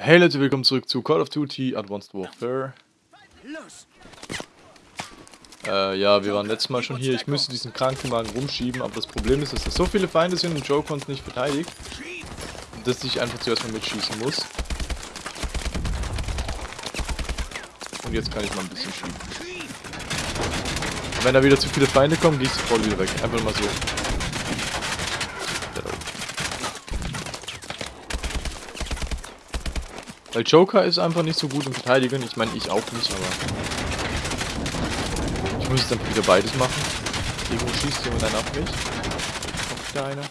Hey Leute, willkommen zurück zu Call of Duty Advanced Warfare. Äh, ja, wir waren letztes Mal schon hier. Ich müsste diesen Krankenwagen rumschieben, aber das Problem ist, dass da so viele Feinde sind und Joe konnte nicht verteidigt. Dass ich einfach zuerst mal mitschießen muss. Und jetzt kann ich mal ein bisschen schieben. Und wenn da wieder zu viele Feinde kommen, gehe ich sofort wieder weg. Einfach mal so. Weil Joker ist einfach nicht so gut im Verteidigen. Ich meine, ich auch nicht, aber... Ich muss jetzt einfach wieder beides machen. Irgendwo schießt jemand einen auf mich. Kommt wieder einer.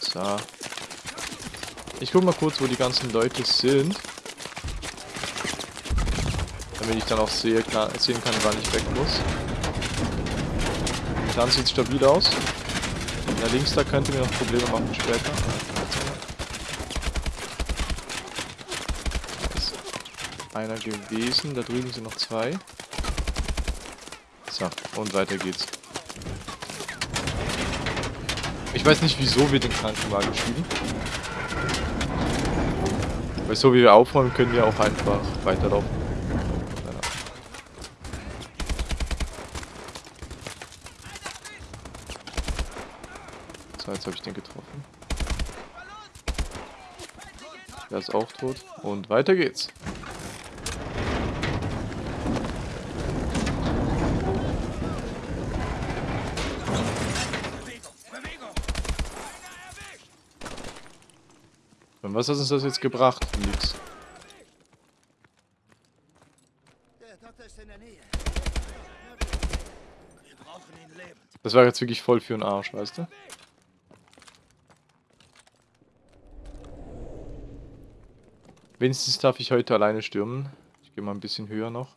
So. Ich guck mal kurz, wo die ganzen Leute sind. Damit ich dann auch sehe, kann, sehen kann, wann ich weg muss. Dann sieht stabil aus. Na links da könnte mir noch Probleme machen später. Ist einer gewesen. Da drüben sind noch zwei. So, und weiter geht's. Ich weiß nicht, wieso wir den Krankenwagen schieben. Weil so wie wir aufräumen, können wir auch einfach weiterlaufen. So, jetzt habe ich den getroffen. Der ist auch tot. Und weiter geht's. Und was hat uns das jetzt gebracht? Nix. Das war jetzt wirklich voll für den Arsch, weißt du? Wenigstens darf ich heute alleine stürmen. Ich gehe mal ein bisschen höher noch.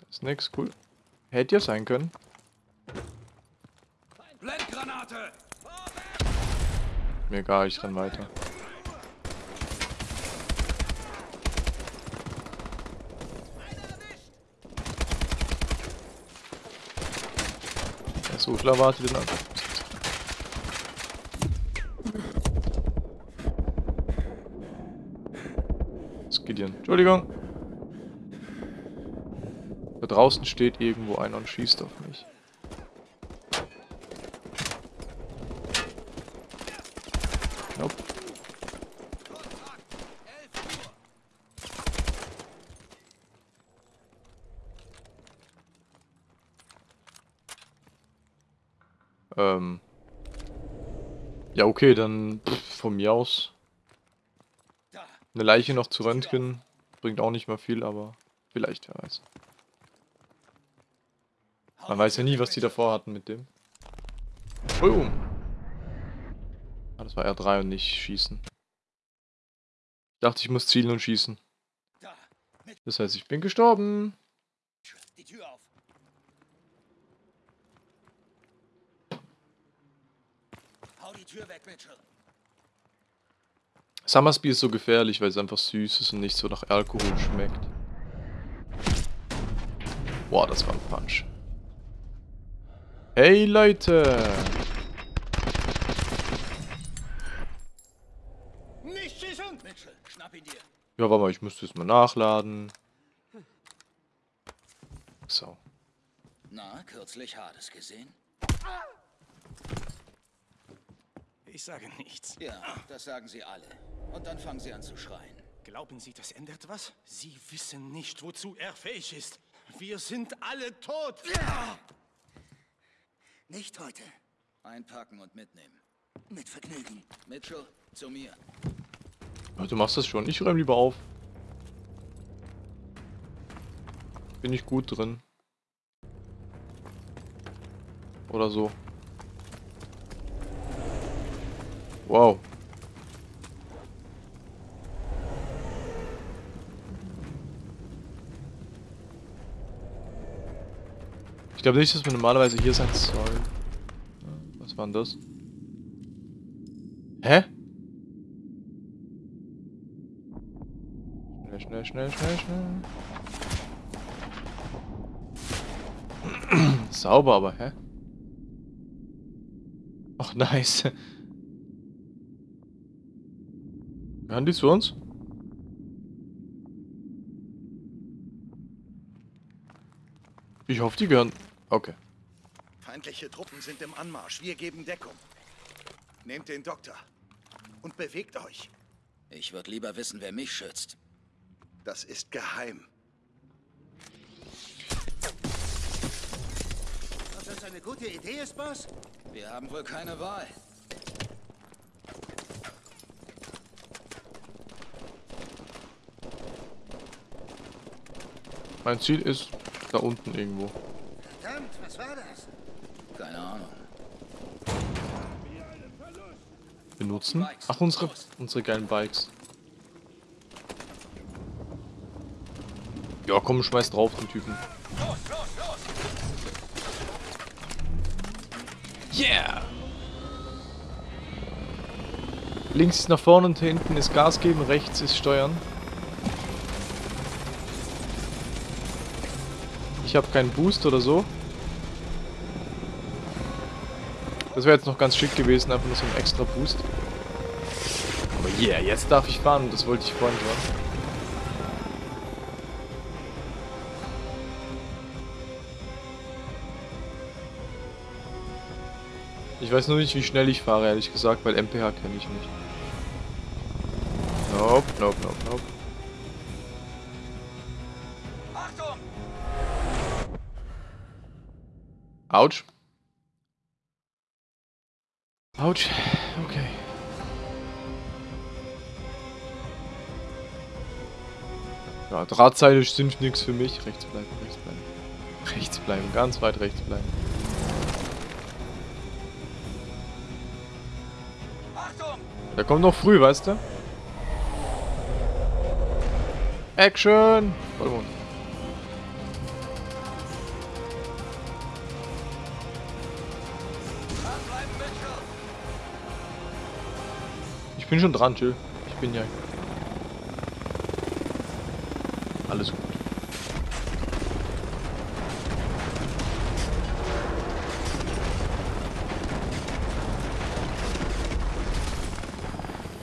Das ist nix, cool. Hätte ja sein können. Blendgranate! Mir egal, ich renn weiter. Der Suchler wartet in Gideon. Entschuldigung. Da draußen steht irgendwo einer und schießt auf mich. Nope. Ähm. Ja, okay, dann pff, von mir aus eine Leiche noch zu röntgen bringt auch nicht mal viel, aber vielleicht, wer weiß. Man weiß ja nie, was die davor hatten mit dem. Boom! Ah, das war R3 und nicht schießen. Ich dachte, ich muss zielen und schießen. Das heißt, ich bin gestorben. Die Tür auf. Hau die Tür weg, Mitchell. Summersby ist so gefährlich, weil es einfach süß ist und nicht so nach Alkohol schmeckt. Boah, das war ein Punch. Hey Leute! Nicht schießen! Mitchell, schnapp ihn dir. Ja, warte mal, ich müsste es mal nachladen. So. Na, kürzlich Hades gesehen? Ich sage nichts. Ja, das sagen sie alle. Und dann fangen sie an zu schreien. Glauben Sie, das ändert was? Sie wissen nicht, wozu er fähig ist. Wir sind alle tot. Ja! Nicht heute. Einpacken und mitnehmen. Mit Vergnügen. Mitchell, zu mir. Du machst das schon. Ich räume lieber auf. Bin ich gut drin. Oder so. Wow. Ich glaube nicht, dass wir normalerweise hier sein sollen. Was war denn das? Hä? Schnell, schnell, schnell, schnell, schnell. Sauber, aber hä? Ach, nice. Die zu uns? Ich hoffe, die gehören... Okay. Feindliche Truppen sind im Anmarsch. Wir geben Deckung. Nehmt den Doktor und bewegt euch. Ich würde lieber wissen, wer mich schützt. Das ist geheim. Ob das eine gute Idee ist, Boss? Wir haben wohl keine Wahl. Mein Ziel ist da unten irgendwo. Verdammt, was war das? Keine Ahnung. Benutzen? Ach, unsere, unsere geilen Bikes. Ja, komm, schmeiß drauf, den Typen. Yeah! Links ist nach vorne und hinten ist Gas geben, rechts ist Steuern. Ich habe keinen Boost oder so. Das wäre jetzt noch ganz schick gewesen, einfach nur so ein extra Boost. Aber yeah, jetzt darf ich fahren und das wollte ich vorhin schon. Ich weiß nur nicht, wie schnell ich fahre, ehrlich gesagt, weil MPH kenne ich nicht. Nope, nope, nope, nope. Autsch. Autsch. Okay. Ja, Drahtseile sind nichts für mich. Rechts bleiben, rechts bleiben. Rechts bleiben, ganz weit rechts bleiben. Achtung! Der kommt noch früh, weißt du? Action! Voll Ich bin schon dran, chill. Ich bin ja. Alles gut.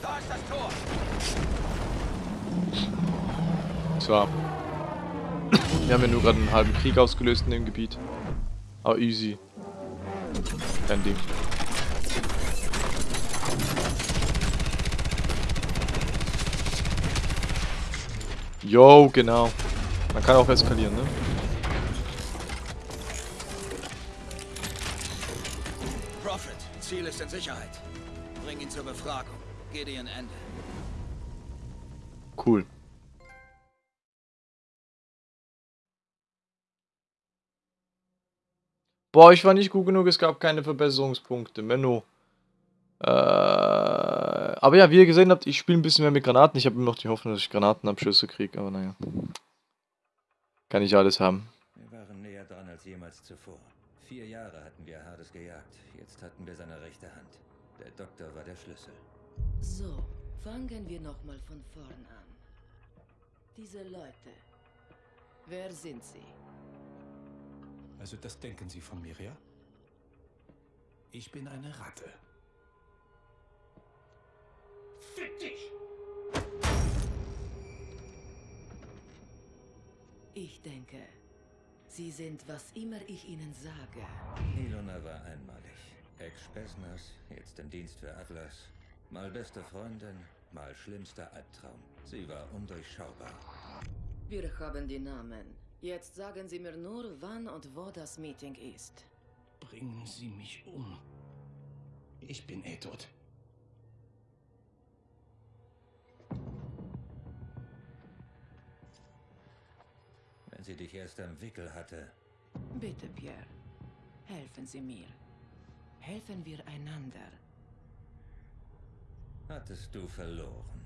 Da ist das Tor! So. Wir haben ja nur gerade einen halben Krieg ausgelöst in dem Gebiet. Aber easy. Kein Ding. Yo, genau. Man kann auch eskalieren, ne? Prophet, Ziel ist in Sicherheit. Bring ihn zur Befragung. Gideon Ende. Cool. Boah, ich war nicht gut genug, es gab keine Verbesserungspunkte. Menno. Äh, aber ja, wie ihr gesehen habt, ich spiele ein bisschen mehr mit Granaten. Ich habe immer noch die Hoffnung, dass ich Granatenabschüsse kriege, aber naja. Kann ich alles haben. Wir waren näher dran als jemals zuvor. Vier Jahre hatten wir Hades gejagt. Jetzt hatten wir seine rechte Hand. Der Doktor war der Schlüssel. So, fangen wir nochmal von vorn an. Diese Leute. Wer sind sie? Also das denken Sie von mir, ja? Ich bin eine Ratte. Fick dich! Ich denke, sie sind, was immer ich ihnen sage. Ilona war einmalig. Ex-Spesners, jetzt im Dienst für Atlas. Mal beste Freundin, mal schlimmster Albtraum. Sie war undurchschaubar. Wir haben die Namen. Jetzt sagen Sie mir nur, wann und wo das Meeting ist. Bringen Sie mich um. Ich bin eh tot. Sie dich erst am Wickel hatte, Bitte, Pierre. Helfen Sie mir. Helfen wir einander. hattest du verloren.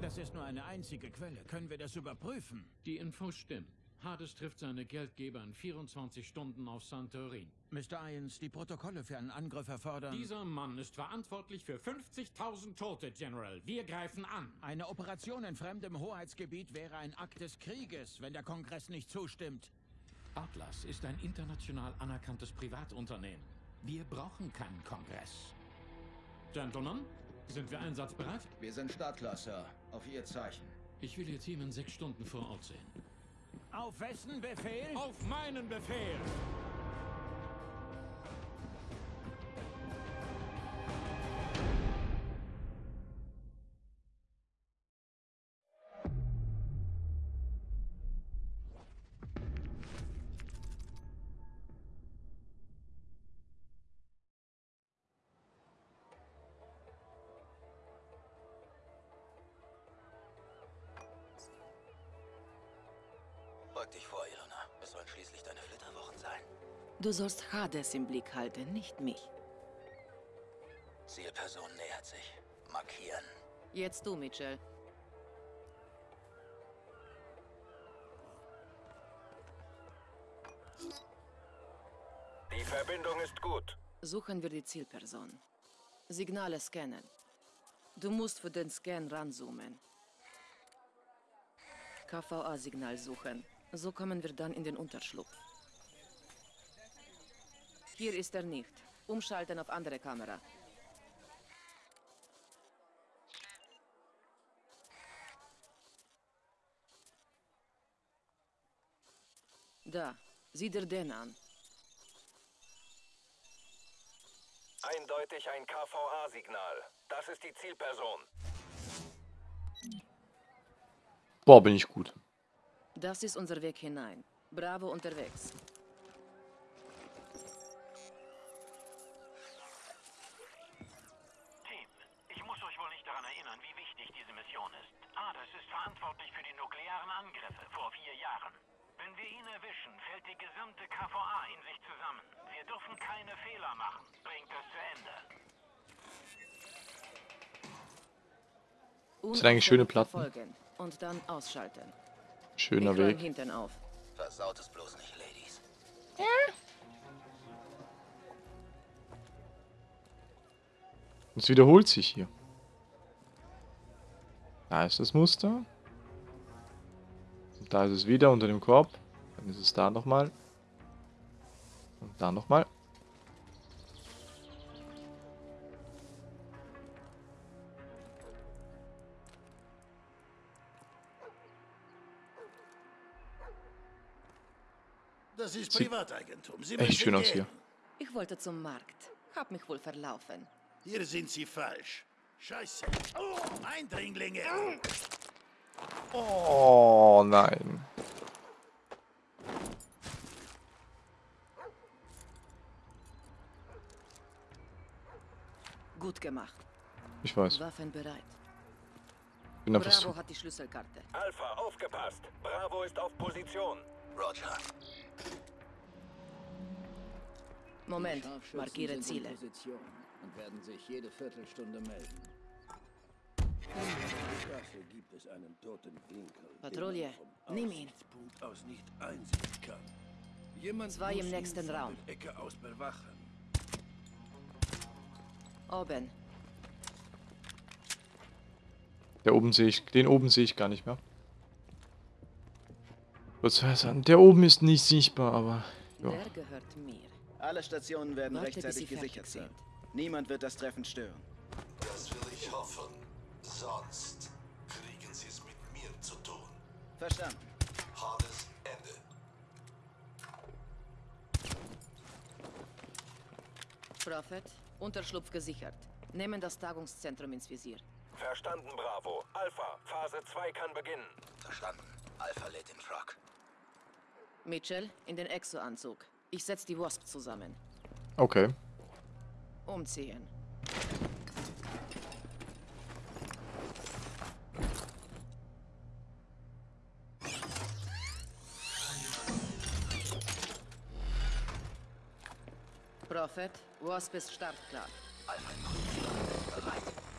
Das ist nur eine einzige Quelle. Können wir das überprüfen? Die Infos stimmen. Hades trifft seine Geldgeber in 24 Stunden auf Santorin. Mr. Irons, die Protokolle für einen Angriff erfordern... Dieser Mann ist verantwortlich für 50.000 Tote, General. Wir greifen an. Eine Operation in fremdem Hoheitsgebiet wäre ein Akt des Krieges, wenn der Kongress nicht zustimmt. Atlas ist ein international anerkanntes Privatunternehmen. Wir brauchen keinen Kongress. Gentlemen, sind wir einsatzbereit? Wir sind startklar, Sir. Auf Ihr Zeichen. Ich will Ihr Team in sechs Stunden vor Ort sehen. Auf wessen Befehl? Auf meinen Befehl! Beug dich vor, Ilona. Es sollen schließlich deine Flitterwochen sein. Du sollst Hades im Blick halten, nicht mich. Zielperson nähert sich. Markieren. Jetzt du, Mitchell. Die Verbindung ist gut. Suchen wir die Zielperson. Signale scannen. Du musst für den Scan ranzoomen. KVA-Signal suchen. So kommen wir dann in den Unterschlupf. Hier ist er nicht. Umschalten auf andere Kamera. Da, sieh dir den an. Eindeutig ein KVA-Signal. Das ist die Zielperson. Boah, bin ich gut. Das ist unser Weg hinein. Bravo unterwegs. Team, ich muss euch wohl nicht daran erinnern, wie wichtig diese Mission ist. Hades ist verantwortlich für die nuklearen Angriffe vor vier Jahren. Wenn wir ihn erwischen, fällt die gesamte KVA in sich zusammen. Wir dürfen keine Fehler machen. Bringt das zu Ende. sind eigentlich schöne Platten. Und dann ausschalten. Schöner ich Weg. auf. Versaut es bloß nicht, Ladies. Es wiederholt sich hier. Da ist das Muster. Und da ist es wieder unter dem Korb. Dann ist es da nochmal. Und da nochmal. Das ist Sieht Privateigentum. Sie Echt schön aus hier. Ich wollte zum Markt. Hab mich wohl verlaufen. Hier sind Sie falsch. Scheiße. Oh, Eindringlinge. Oh nein. Gut gemacht. Ich weiß. Waffen bereit. Bin Bravo hat die Schlüsselkarte. Alpha, aufgepasst. Bravo ist auf Position. Roger. Moment, markiere Ziele. Und werden sich jede Viertelstunde melden. Dafür gibt es einen toten Winkel. Patrouille, nimm ihn. Aus nicht einsehen kann. Jemand Zwei muss im nächsten Raum. Ecke aus bewachen. Oben. Der oben sehe ich. Den oben sehe ich gar nicht mehr. Was sagen? Der oben ist nicht sichtbar, aber. Ja. Der gehört mir. Alle Stationen werden Warte, rechtzeitig gesichert, sind. Niemand wird das Treffen stören. Das will ich hoffen. Sonst kriegen Sie es mit mir zu tun. Verstanden. Hades Ende. Prophet, Unterschlupf gesichert. Nehmen das Tagungszentrum ins Visier. Verstanden, Bravo. Alpha, Phase 2 kann beginnen. Verstanden. Alpha lädt den Truck. Mitchell, in den Exo-Anzug. Ich setz die Wasp zusammen. Okay. Umziehen. Prophet, Wasp ist startklar.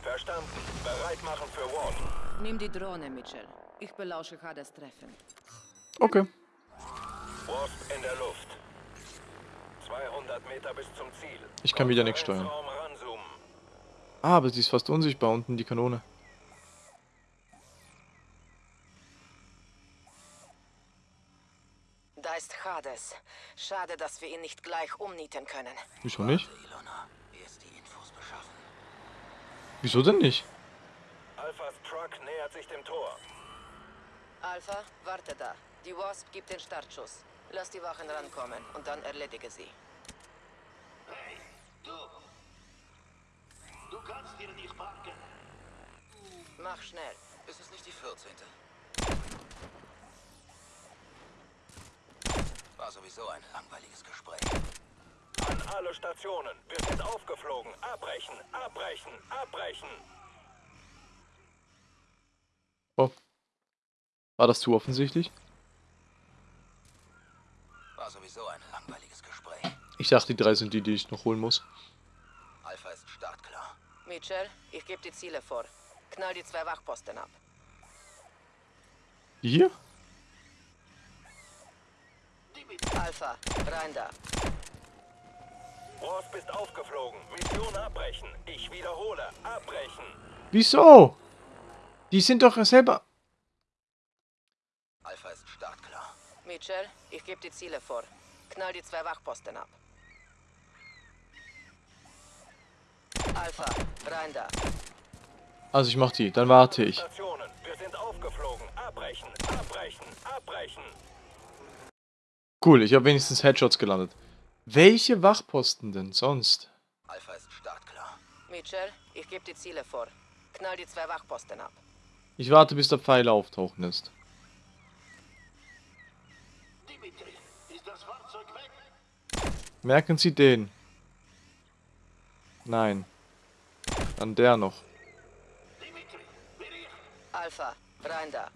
Verstanden. Bereit machen für Ward. Nimm die Drohne, Mitchell. Ich belausche Hades Treffen. Okay. Wasp in der Luft. 200 Meter bis zum Ziel. Ich kann wieder nichts steuern. Ah, aber sie ist fast unsichtbar unten, die Kanone. Da ist Hades. Schade, dass wir ihn nicht gleich umnieten können. Wieso nicht? Ilona, erst die Infos beschaffen. Wieso denn nicht? Alphas Truck nähert sich dem Tor. Alpha, warte da. Die Wasp gibt den Startschuss. Lass die Wachen rankommen und dann erledige sie. Hey, du! Du kannst hier nicht parken. Mach schnell. Ist es nicht die 14.? War sowieso ein langweiliges Gespräch. An alle Stationen. Wir sind aufgeflogen. Abbrechen, abbrechen, abbrechen. Oh. War das zu offensichtlich? War sowieso ein langweiliges Gespräch. Ich dachte, die drei sind die, die ich noch holen muss. Alpha ist startklar. Mitchell, ich gebe die Ziele vor. Knall die zwei Wachposten ab. Die hier? Alpha, rein da. Wasp ist aufgeflogen. Mission abbrechen. Ich wiederhole. Abbrechen. Wieso? Die sind doch selber... Alpha ist startklar. Mitchell, ich gebe die Ziele vor. Knall die zwei Wachposten ab. Alpha, rein da. Also ich mach die, dann warte ich. Wir sind aufgeflogen. Abbrechen, abbrechen, abbrechen. Cool, ich habe wenigstens Headshots gelandet. Welche Wachposten denn sonst? Alpha ist startklar. Mitchell, ich gebe die Ziele vor. Knall die zwei Wachposten ab. Ich warte, bis der Pfeil auftauchen ist. Dimitri, ist das Fahrzeug weg? Merken Sie den. Nein. Dann der noch. Dimitri, Bericht! Alpha, rein da.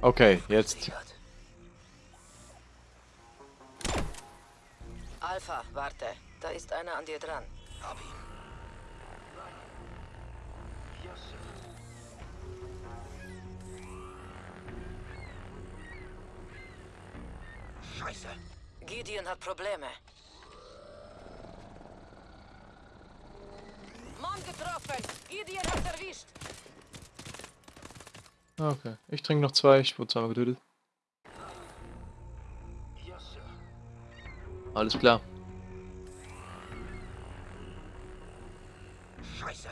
Okay, jetzt. Alpha, warte. Da ist einer an dir dran. Hab ihn. Scheiße. Gideon hat Probleme. Mann getroffen! Gideon hat erwischt! Okay, ich trinke noch zwei, ich wurde zweimal getötet. Alles klar. Scheiße.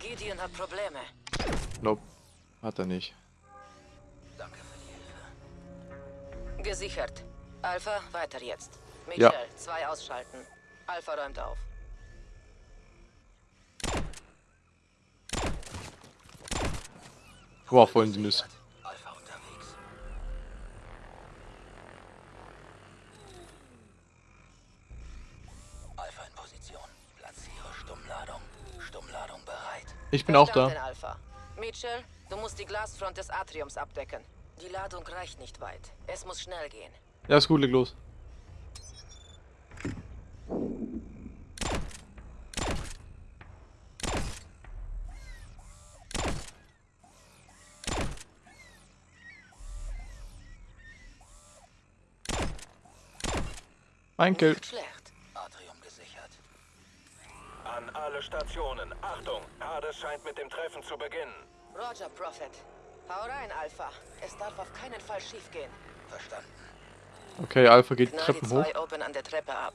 Gideon hat Probleme. Nope. Hat er nicht. Danke für die Hilfe. Gesichert. Alpha, weiter jetzt. Ja. Mitchell, zwei ausschalten. Alpha räumt auf. Boah, voll in die Nüsse. Alpha unterwegs. Alpha in Position. Platziere Stummladung. Stummladung bereit. Ich bin auch da. Alpha. Mitchell, du musst die Glasfront des Atriums abdecken. Die Ladung reicht nicht weit. Es muss schnell gehen. Ja, ist gut, leg los. Ein Kill. Schlecht. Atrium gesichert. An alle Stationen. Achtung, Hades scheint mit dem Treffen zu beginnen. Roger, Prophet. Hau rein, Alpha. Es darf auf keinen Fall schiefgehen. Verstanden. Okay, Alpha geht die Knall die Treppen hoch. zwei Open an der Treppe ab.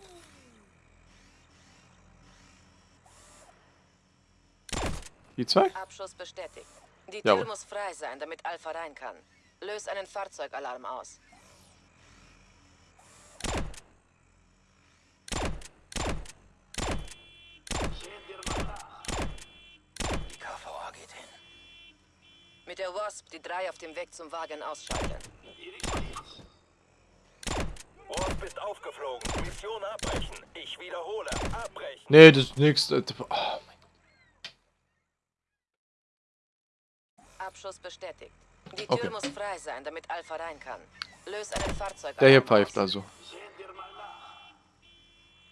Die zwei? Abschuss bestätigt. Die Jawohl. Tür muss frei sein, damit Alpha rein kann. Löse einen Fahrzeugalarm aus. Die KVA geht hin. Mit der Wasp die drei auf dem Weg zum Wagen ausschalten. Wasp ist aufgeflogen. Mission abbrechen. Ich wiederhole. Abbrechen. Nee, das ist nix. Oh, mein Abschuss bestätigt. Die Tür Okay. muss frei sein, damit Alpha rein kann. Löse einen Fahrzeugalarm Der hier pfeift also.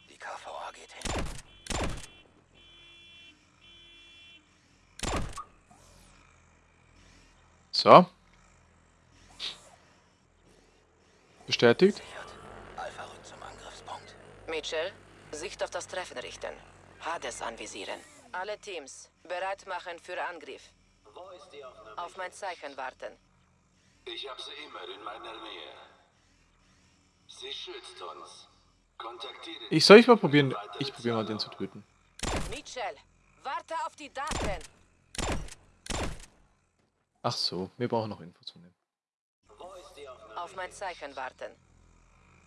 Die KVA geht hin. So. Bestätigt. Sichert. Alpha rückt zum Angriffspunkt. Mitchell, Sicht auf das Treffen richten. Hades anvisieren. Alle Teams, bereit machen für Angriff. Auf mein Zeichen warten. Ich habe sie immer in meiner Nähe. Sie schützt uns. Kontaktiere Ich soll ich mal probieren. Ich probiere mal den zu töten. Mitchell, warte auf die Daten. Ach so, wir brauchen noch Infos von dem. Auf mein Zeichen warten.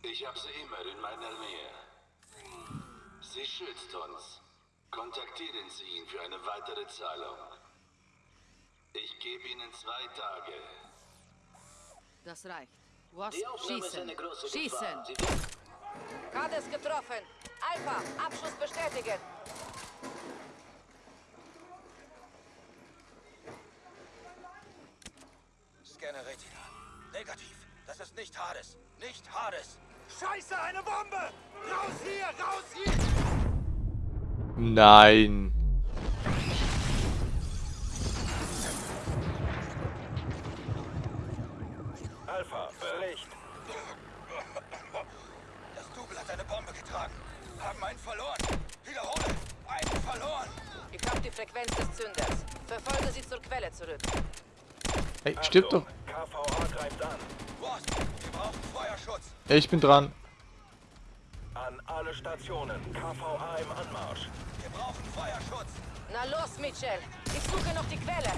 Ich habe sie immer in meiner Nähe. Sie schützt uns. Kontaktieren Sie ihn für eine weitere Zahlung. Ich gebe Ihnen zwei Tage. Das reicht. Wasp, schießen. Schießen. Kades getroffen. Alpha, Abschuss bestätigen. Scanner Retina. Negativ. Das ist nicht Hades. Nicht Hades. Scheiße, eine Bombe! Raus hier, raus hier! Nein. Alpha, Bericht. Das Double hat eine Bombe getragen. Haben einen verloren. Wiederhole. Einen verloren. Ich habe die Frequenz des Zünders. Verfolge sie zur Quelle zurück. Hey, stirb doch. KVA greift an. Wasp, wir brauchen Feuerschutz. Ich bin dran. An alle Stationen. KVA im Anmarsch. Wir brauchen Feuerschutz. Na los, Mitchell. Ich suche noch die Quelle.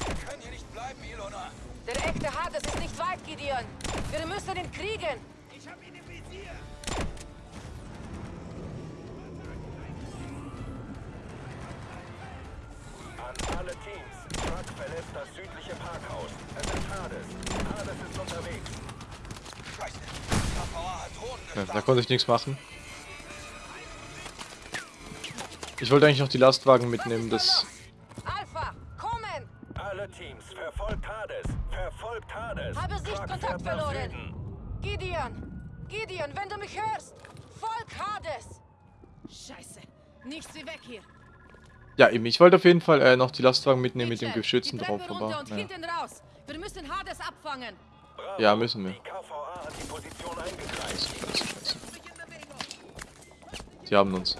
Wir können hier nicht bleiben, Ilona. Der echte Hades ist nicht weit, Gideon. Wir müssen ihn kriegen. An alle Teams. Truck verlässt das südliche Parkhaus. Es ist Hades. Hades ist unterwegs. Scheiße. KVA hat Drohnen Ja, da konnte ich nichts machen. Ich wollte eigentlich noch die Lastwagen mitnehmen, das... Alpha, kommen! Alle Teams. Verfolgt Hades. Verfolgt Hades. Habe Sichtkontakt verloren. Gideon! Gideon, wenn du mich hörst! Volk Hades! Scheiße. Nichts wie weg hier. Ja, eben, ich wollte auf jeden Fall äh, noch die Lastwagen mitnehmen mit dem Geschützen drauf, aber... und Naja. hinten raus. Wir müssen Hades abfangen. Bravo. Ja, müssen wir. Die. Scheiße, scheiße. Haben uns.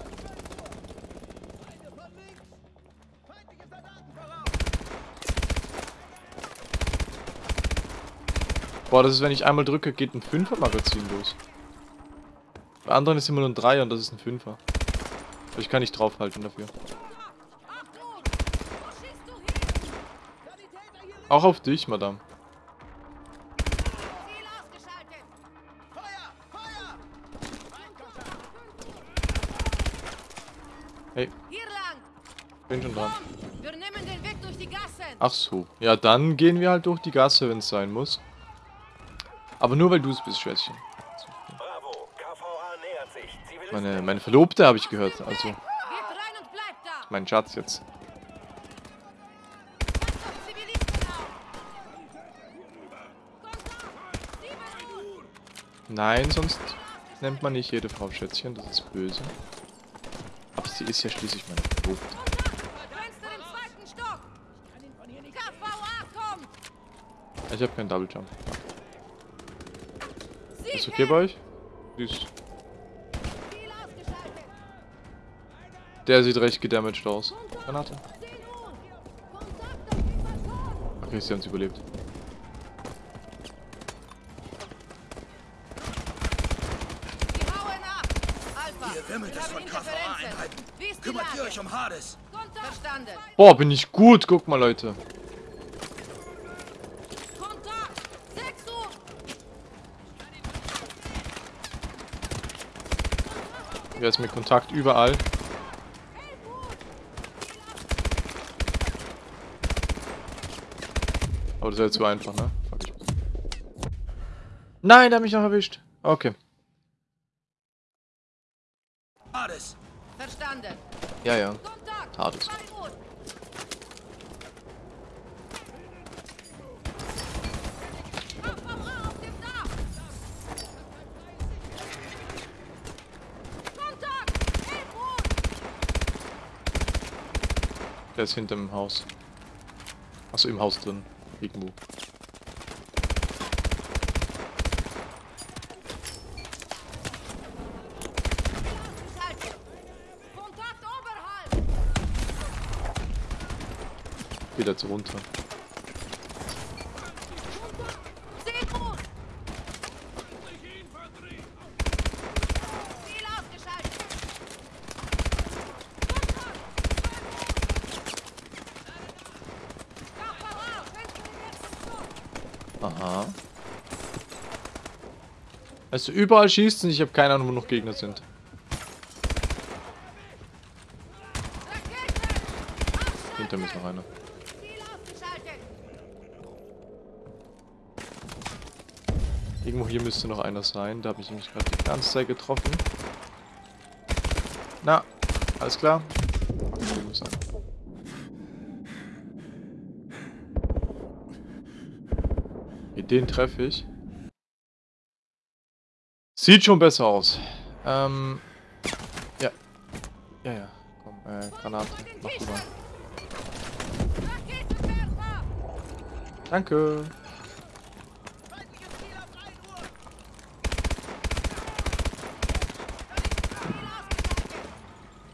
Boah, das ist, wenn ich einmal drücke, geht ein 5er Magazin los. Bei anderen ist immer nur ein 3er und das ist ein 5er. Aber ich kann nicht draufhalten dafür. Achtung! Wo schießt du hin? Auch auf dich, Madame. Hey, bin schon dran. Ach so. Ja, dann gehen wir halt durch die Gasse, wenn es sein muss. Aber nur weil du es bist, Schwätzchen. Bravo. KVA nähert sich. Zivilisten Meine, meine Verlobte habe ich gehört. Also, mein Schatz jetzt. Passt auf Zivilisten auf. Kontakt. Sieben Uhr. Nein, sonst nennt man nicht jede Frau Schätzchen. Das ist böse. Aber sie ist ja schließlich meine Verlobte. Ich habe keinen Double Jump. Ist okay bei euch? Süß. Der sieht recht gedamaged aus. Granate. 10 Uhr. Kontakt auf dem Balkon. Okay, sie haben es überlebt. Die hauen ab. Alpha. Hier wimmelt wir es haben von. KVA-Einheiten. Ist Kümmert ihr euch um Hades. Verstanden. Boah, bin ich gut. Guck mal, Leute. Kontakt. 6 Uhr. Wer ist mit Kontakt überall? 11 Uhr. Aber das wäre zu einfach, ne? Nein, der hat mich noch erwischt. Okay. Kontakt. 11 Uhr. Der ist hinter dem Haus. Achso, im Haus drin. Irgendwo. Geht jetzt runter. Aha. Also überall schießt und ich habe keine Ahnung, wo noch Gegner sind. Hinter mir ist noch einer. Ziel ausgeschaltet! Irgendwo hier müsste noch einer sein. Da habe ich mich gerade die ganze Zeit getroffen. Na, alles klar. Den treffe ich. Sieht schon besser aus. Ähm. Ja. Ja, ja. Komm, äh, Granate. Mach. Raketenwerfer! Danke.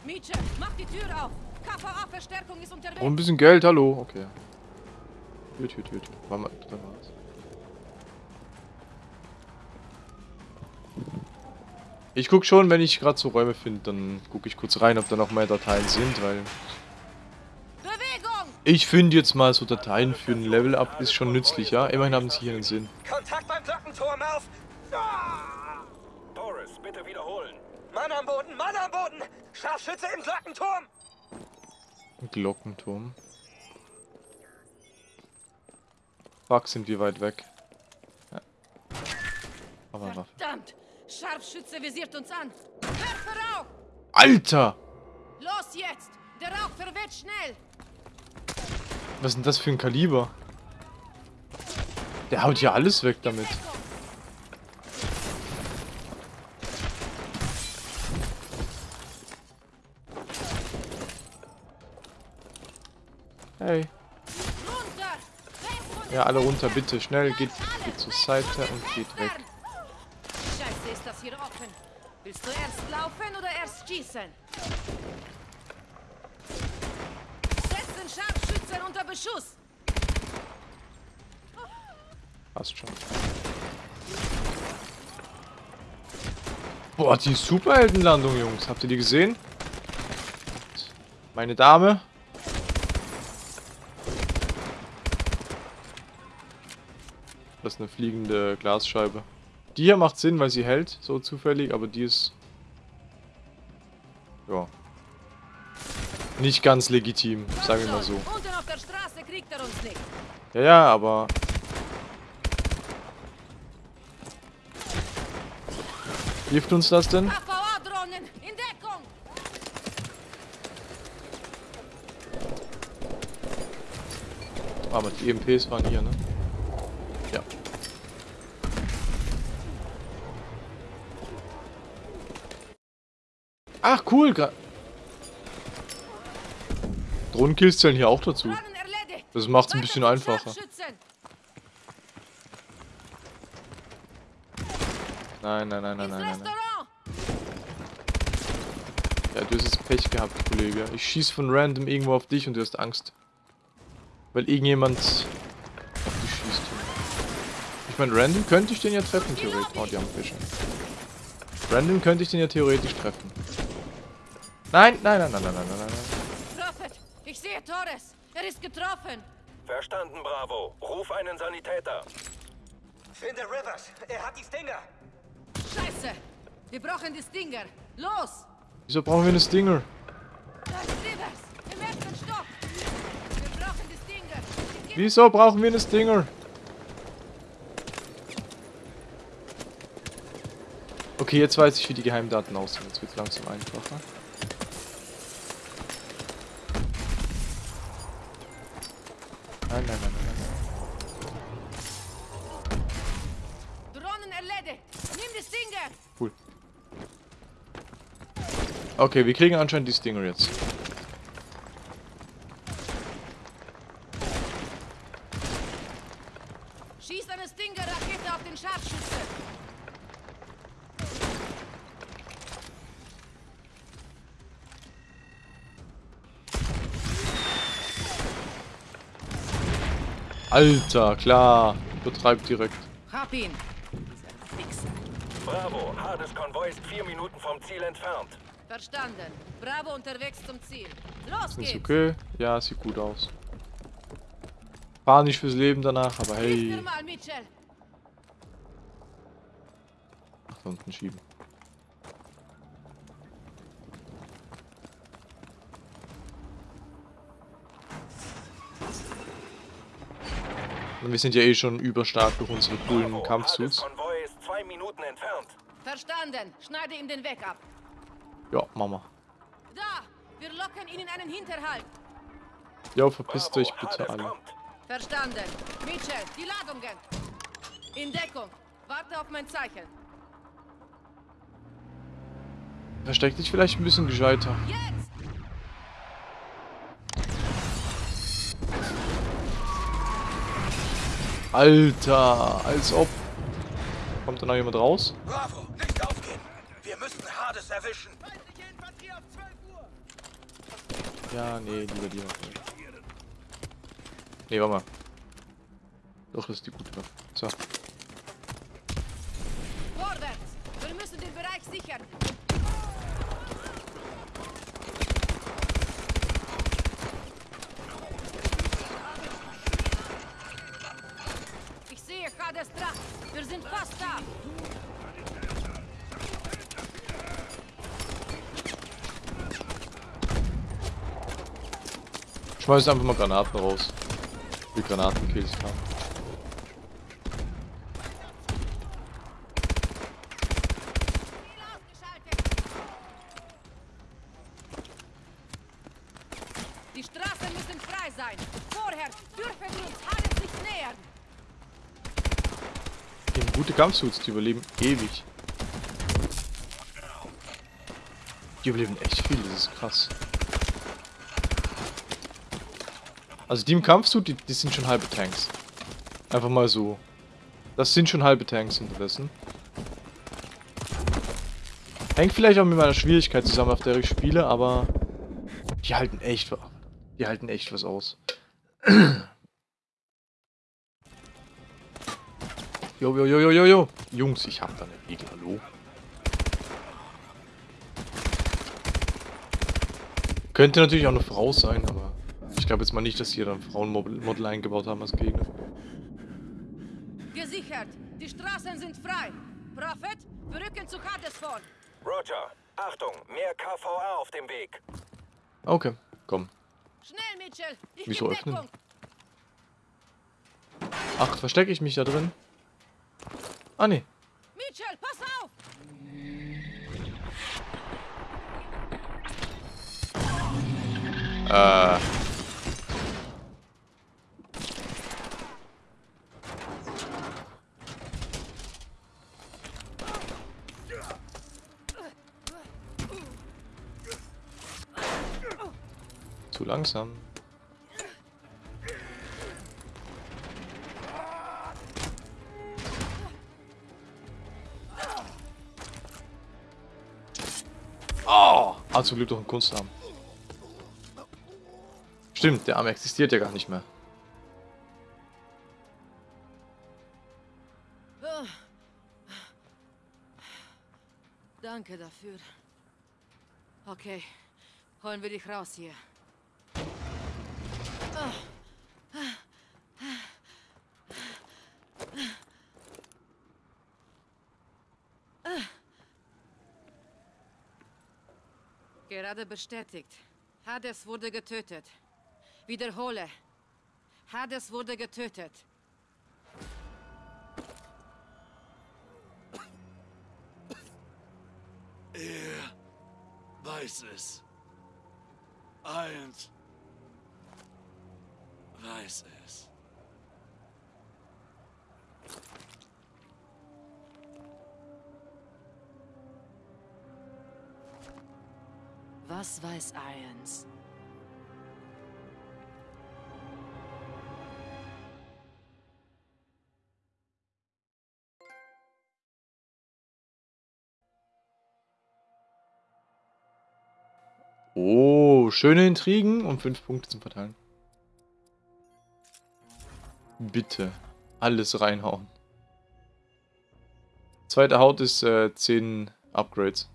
Mietje, mach die Tür auf! KVA-Verstärkung ist unterwegs! Oh, ein bisschen Geld, hallo. Okay. Tür, Tür, Tür. War mal, da war's. Ich guck schon, wenn ich gerade so Räume finde, dann gucke ich kurz rein, ob da noch mehr Dateien sind, weil Bewegung! ich finde jetzt mal so Dateien für ein Level-Up ist schon nützlich, ja? Immerhin haben sie hier einen Sinn. Kontakt beim Glockenturm auf! Ah! Doris, bitte wiederholen. Mann am Boden, Mann am Boden! Scharfschütze im Glockenturm! Glockenturm. Fuck, sind wir weit weg. Ja. Aber. Verdammt! Scharfschütze visiert uns an! Werfe Rauch! Alter! Los jetzt! Der Rauch verweht schnell! Was ist denn das für ein Kaliber? Der haut ja alles weg damit. Hey. Ja, alle runter, bitte. Schnell, geht, geht zur Seite und geht weg. Scheiße, ist das hier offen. Willst du erst laufen oder erst schießen? Setz den Scharfschützen unter Beschuss! Passt schon. Boah, die Superheldenlandung, Jungs. Habt ihr die gesehen? Meine Dame. Das ist eine fliegende Glasscheibe. Die hier macht Sinn, weil sie hält, so zufällig, aber die ist... Ja. Nicht ganz legitim, sagen wir mal so. Ja, ja, aber... Hilft uns das denn? Deckung! Aber die EMPs waren hier, ne? Ach, cool. gra- Drohnenkills zählen hier auch dazu. Das macht's ein Weiter bisschen einfacher. Nein, nein, nein, nein, nein, nein! Ja, du hast jetzt Pech gehabt, Kollege. Ich schieß von random irgendwo auf dich und du hast Angst. Weil irgendjemand auf dich schießt. Ich meine, random könnte ich den ja treffen, theoretisch. Oh, die haben Fische. Random könnte ich den ja theoretisch treffen. Nein, nein, nein, nein, nein, nein, nein, nein. Prophet, ich sehe Torres. Er ist getroffen. Verstanden, Bravo. Ruf einen Sanitäter. Finde Rivers! Er hat die Stinger! Scheiße! Wir brauchen die Stinger. Los! Wieso brauchen wir eine Stinger? Da ist Rivers! Im ersten Stock! Wir brauchen die Stinger! Wieso brauchen wir eine Stinger? Okay, jetzt weiß ich, wie die Geheimdaten aussehen. Jetzt wird langsam einfacher. Nein, nein, nein, nein, nein. Drohnen erledigt! Nimm die Stinger! Cool. Okay, wir kriegen anscheinend die Stinger jetzt. Schieß eine Stinger-Rakete auf den Scharfschütze! Alter, klar. Betreibt direkt. Hab ihn. Bravo, Hades Konvoi ist vier Minuten vom Ziel entfernt. Verstanden. Bravo unterwegs zum Ziel. Los Ist geht's. okay? Ja, sieht gut aus. War nicht fürs Leben danach, aber hey. mal, da unten schieben. Und wir sind ja eh schon überstark durch unsere coolen Kampfsuits. Konvoi ist zwei Minuten entfernt. Verstanden. Schneide ihm den Weg ab. Ja, Mama. Da! Wir locken ihn in einen Hinterhalt. Ja, verpisst euch bitte alle. kommt. Verstanden. Mitchell, die Ladungen. In Deckung. Warte auf mein Zeichen. Versteck dich vielleicht ein bisschen gescheiter. Jetzt! Alter, als ob. Kommt da noch jemand raus? Bravo, nicht aufgeben. Wir müssen Hades erwischen. Ja, nee, lieber die Waffe. Nee, warte mal. Doch, das ist die gute Waffe. So. Vorwärts! Wir müssen den Bereich sichern. Ich sehe Hades Dracht. Wir sind fast da. Schmeiß einfach mal Granaten raus. Wie Granatenkills ausgeschaltet. Die Straßen müssen frei sein. Vorher dürfen wir uns Hades nicht nähern. Die haben gute Kampfsuits, die überleben ewig. Die überleben echt viel, das ist krass. Also die im Kampfsuit, die, die sind schon halbe Tanks. Einfach mal so. Das sind schon halbe Tanks unterdessen. Hängt vielleicht auch mit meiner Schwierigkeit zusammen, auf der ich spiele, aber die halten echt, wa- die halten echt was aus. Jo, jo, jo, jo, jo, jo. Jungs, ich hab da eine Regel, hallo. Könnte natürlich auch eine Frau sein, aber glaube jetzt mal nicht, dass sie da ein Frauenmodel Model eingebaut haben als Gegner. Gesichert. Die Straßen sind frei. Prophet, wir rücken zu Hades vor. Roger, Achtung, mehr KVA auf dem Weg. Okay, komm. Schnell, Mitchell. Ich Wieso öffnen? Deckung. Ach, verstecke ich mich da drin? Ah, nee. Mitchell, pass auf! Äh. Langsam. Oh! Zum Glück doch ein Kunstarm. Stimmt, der Arm existiert ja gar nicht mehr. Danke dafür. Okay, holen wir dich raus hier. Gerade bestätigt. Hades wurde getötet. Wiederhole. Hades wurde getötet. Er weiß es. Eins weiß es. Was weiß Irons? Oh, schöne Intrigen und fünf Punkte zum Verteilen. Bitte. Alles reinhauen. Zweite Haut ist äh, 10 Upgrades.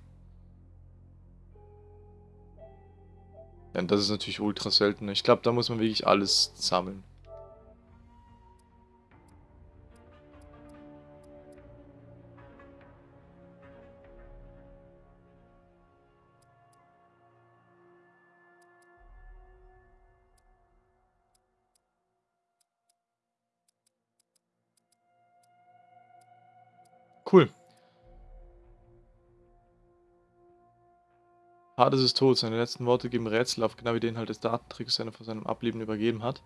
Ja, das ist natürlich ultra selten. Ich glaube, da muss man wirklich alles sammeln. Cool. Hades ist tot. Seine letzten Worte geben Rätsel auf, genau wie den halt des Datentricks, den er von seinem Ableben übergeben hat.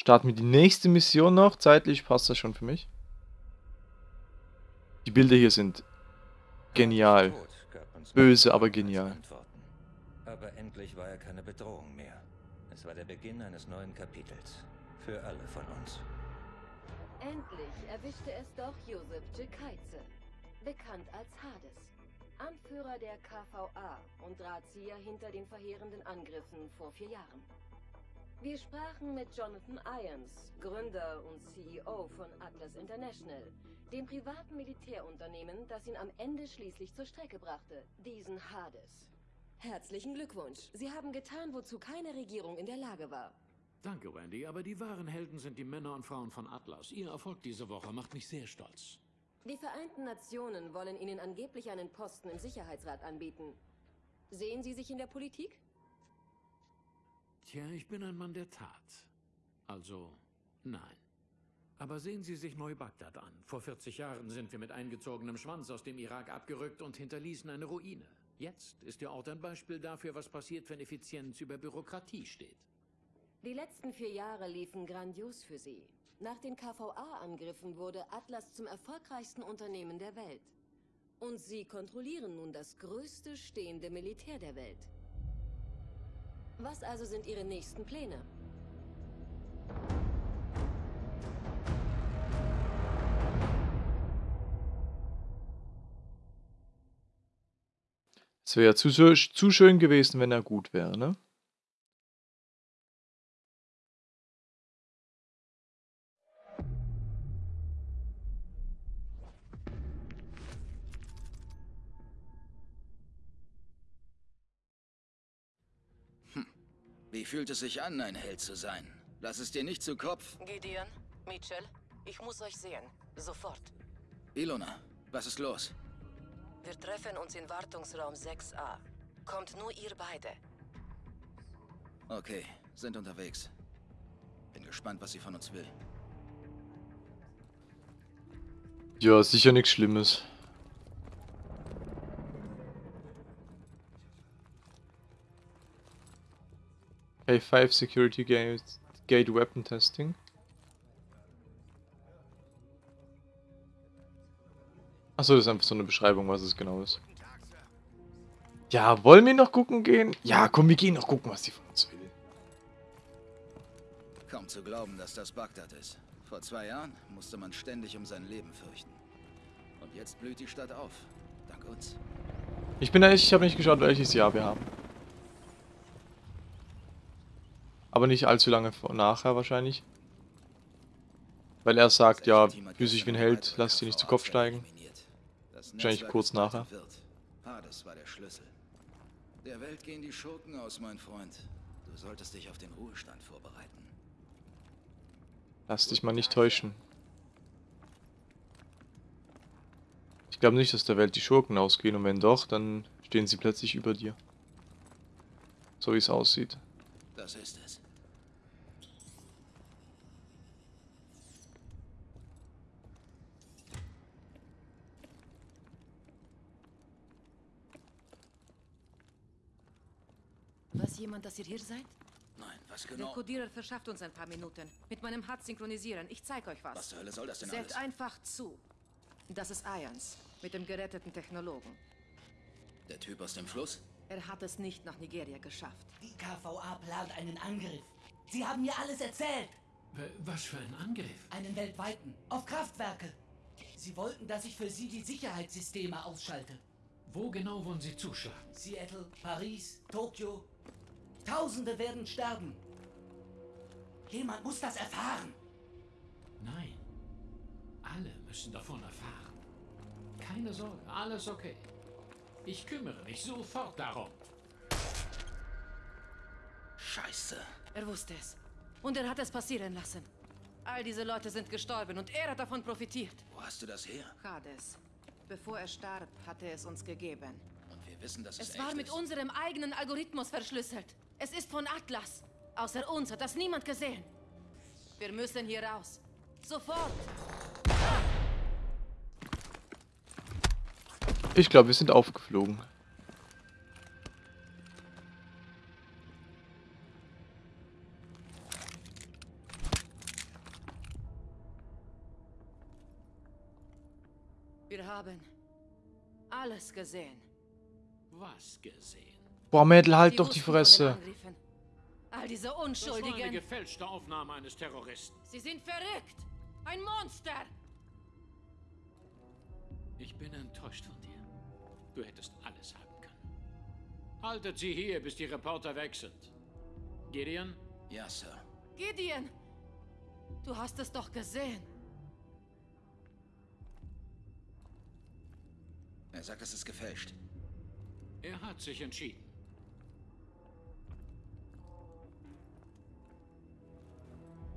Starten wir die nächste Mission noch. Zeitlich passt das schon für mich. Die Bilder hier sind genial. Böse, aber genial. Aber endlich war er keine Bedrohung mehr. Es war der Beginn eines neuen Kapitels. Für alle von uns. Endlich erwischte es doch Josef Jekaize, bekannt als Hades. Anführer der KVA und Drahtzieher hinter den verheerenden Angriffen vor vier Jahren. Wir sprachen mit Jonathan Irons, Gründer und CEO von Atlas International, dem privaten Militärunternehmen, das ihn am Ende schließlich zur Strecke brachte, diesen Hades. Herzlichen Glückwunsch. Sie haben getan, wozu keine Regierung in der Lage war. Danke, Wendy, aber die wahren Helden sind die Männer und Frauen von Atlas. Ihr Erfolg diese Woche macht mich sehr stolz. Die Vereinten Nationen wollen Ihnen angeblich einen Posten im Sicherheitsrat anbieten. Sehen Sie sich in der Politik? Tja, ich bin ein Mann der Tat. Also, nein. Aber sehen Sie sich Neubagdad an. Vor 40 Jahren sind wir mit eingezogenem Schwanz aus dem Irak abgerückt und hinterließen eine Ruine. Jetzt ist der Ort ein Beispiel dafür, was passiert, wenn Effizienz über Bürokratie steht. Die letzten vier Jahre liefen grandios für Sie. Nach den KVA-Angriffen wurde Atlas zum erfolgreichsten Unternehmen der Welt. Und Sie kontrollieren nun das größte stehende Militär der Welt. Was also sind Ihre nächsten Pläne? Es wäre zu, zu schön gewesen, wenn er gut wäre, ne? Fühlt es sich an, ein Held zu sein? Lass es dir nicht zu Kopf. Gideon, Mitchell, ich muss euch sehen. Sofort. Ilona, was ist los? Wir treffen uns in Wartungsraum 6a. Kommt nur ihr beide. Okay, sind unterwegs. Bin gespannt, was sie von uns will. Ja, sicher nichts Schlimmes. K5 Security Gate, Gate Weapon Testing. Achso, das ist einfach so eine Beschreibung, was es genau ist. Ja, wollen wir noch gucken gehen? Ja, komm, wir gehen noch gucken, was die von uns will. Kaum zu glauben, dass das Bagdad ist. Vor zwei Jahren musste man ständig um sein Leben fürchten. Und jetzt blüht die Stadt auf. Dank uns. Ich bin ehrlich, ich habe nicht geschaut, welches Jahr wir haben. Aber nicht allzu lange nachher wahrscheinlich. Weil er sagt, ja, fühl sich wie ein Held, lass dich nicht zu Kopf steigen. Wahrscheinlich kurz nachher. Hades war der Schlüssel. Der Welt gehen die Schurken aus, mein Freund. Du solltest dich auf den Ruhestand vorbereiten. Lass dich mal nicht täuschen. Ich glaube nicht, dass der Welt die Schurken ausgehen und wenn doch, dann stehen sie plötzlich über dir. So wie es aussieht. Das ist es. Weiß jemand, dass ihr hier seid? Nein, was Der genau? Kodierer verschafft uns ein paar Minuten. Mit meinem Hut synchronisieren. Ich zeig euch was. Was zur Hölle soll das denn Seht alles? einfach zu. Das ist Irons, mit dem geretteten Technologen. Der Typ aus dem Fluss? Er hat es nicht nach Nigeria geschafft. Die KVA plant einen Angriff. Sie haben mir alles erzählt. Was für ein Angriff? Einen weltweiten. Auf Kraftwerke. Sie wollten, dass ich für Sie die Sicherheitssysteme ausschalte. Wo genau wollen Sie zuschlagen? Seattle, Paris, Tokio. Tausende werden sterben. Jemand muss das erfahren. Nein. Alle müssen davon erfahren. Keine Sorge, alles okay. Ich kümmere mich sofort darum. Scheiße. Er wusste es. Und er hat es passieren lassen. All diese Leute sind gestorben und er hat davon profitiert. Wo hast du das her? Hades. Bevor er starb, hat er es uns gegeben. Und wir wissen, dass es, Es echt war mit ist. unserem eigenen Algorithmus verschlüsselt. Es ist von Atlas. Außer uns hat das niemand gesehen. Wir müssen hier raus. Sofort. Ich glaube, wir sind aufgeflogen. Wir haben alles gesehen. Was gesehen? Boah, Mädel, halt doch die Fresse. All diese Das war eine Unschuldigen. gefälschte Aufnahme eines Terroristen. Sie sind verrückt. Ein Monster. Ich bin enttäuscht von dir. Du hättest alles haben können. Haltet sie hier, bis die Reporter weg sind. Gideon? Ja, Sir. Gideon. Du hast es doch gesehen. Er sagt, es ist gefälscht. Er hat sich entschieden.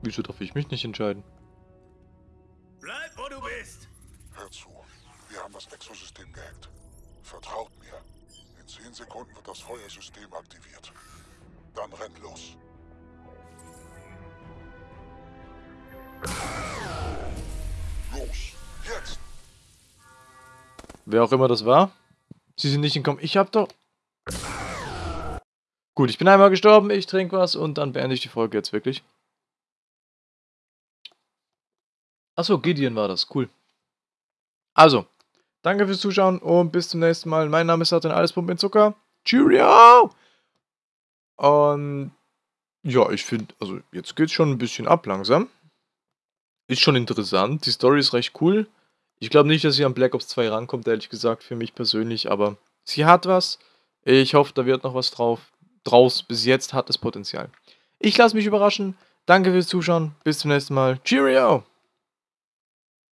Wieso darf ich mich nicht entscheiden? Bleib, wo du bist. Hör zu. Wir haben das Exosystem gehackt. Vertraut mir. In 10 Sekunden wird das Feuersystem aktiviert. Dann renn los. Los. Jetzt. Wer auch immer das war. Sie sind nicht entkommen. Ich hab doch... Gut, ich bin einmal gestorben, ich trinke was und dann beende ich die Folge jetzt wirklich. Achso, Gideon war das. Cool. Also, danke fürs Zuschauen und bis zum nächsten Mal. Mein Name ist Satan, alles Pump in Zucker. Cheerio! Und ja, ich finde, also jetzt geht's schon ein bisschen ab langsam. Ist schon interessant. Die Story ist recht cool. Ich glaube nicht, dass sie an Black Ops 2 rankommt, ehrlich gesagt, für mich persönlich, aber sie hat was. Ich hoffe, da wird noch was drauf. Draus. Bis jetzt hat es Potenzial. Ich lasse mich überraschen. Danke fürs Zuschauen. Bis zum nächsten Mal. Cheerio!